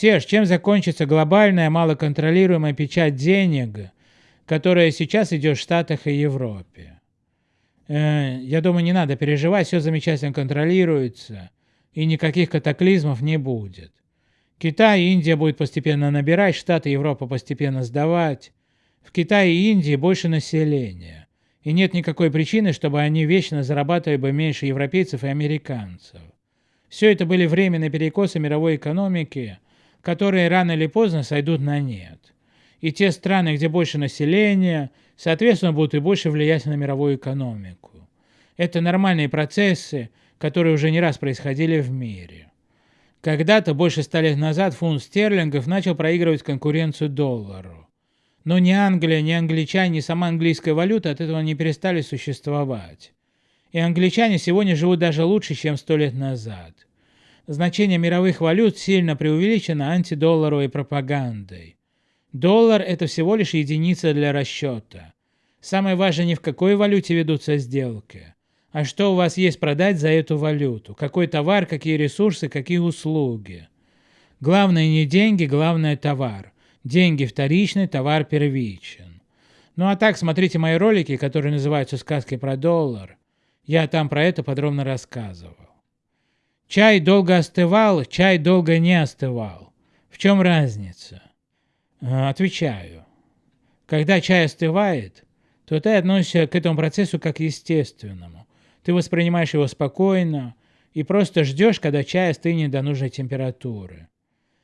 Серж, чем закончится глобальная малоконтролируемая печать денег, которая сейчас идет в Штатах и Европе? Э, я думаю, не надо переживать, все замечательно контролируется, и никаких катаклизмов не будет. Китай и Индия будет постепенно набирать, Штаты и Европа постепенно сдавать. В Китае и Индии больше населения. И нет никакой причины, чтобы они вечно зарабатывали бы меньше европейцев и американцев. Все это были временные перекосы мировой экономики, которые рано или поздно сойдут на нет. И те страны, где больше населения, соответственно, будут и больше влиять на мировую экономику. Это нормальные процессы, которые уже не раз происходили в мире. Когда-то, больше ста лет назад, фунт стерлингов начал проигрывать конкуренцию доллару. Но ни Англия, ни англичане, ни сама английская валюта от этого не перестали существовать. И англичане сегодня живут даже лучше, чем сто лет назад. Значение мировых валют сильно преувеличено антидолларовой пропагандой. Доллар – это всего лишь единица для расчета. Самое важное не в какой валюте ведутся сделки, а что у вас есть продать за эту валюту, какой товар, какие ресурсы, какие услуги. Главное не деньги, главное товар. Деньги вторичны, товар первичен. Ну а так, смотрите мои ролики, которые называются «Сказки про доллар». Я там про это подробно рассказывал. Чай долго остывал, чай долго не остывал. В чем разница? Э, отвечаю. Когда чай остывает, то ты относишься к этому процессу как естественному. Ты воспринимаешь его спокойно и просто ждешь, когда чай остынет до нужной температуры.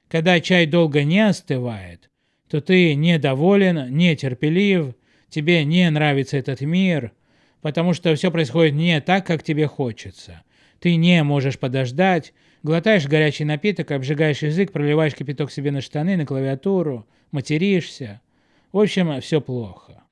Когда чай долго не остывает, то ты недоволен, нетерпелив, тебе не нравится этот мир, потому что все происходит не так, как тебе хочется. Ты не можешь подождать, глотаешь горячий напиток, обжигаешь язык, проливаешь кипяток себе на штаны, на клавиатуру, материшься. В общем, все плохо.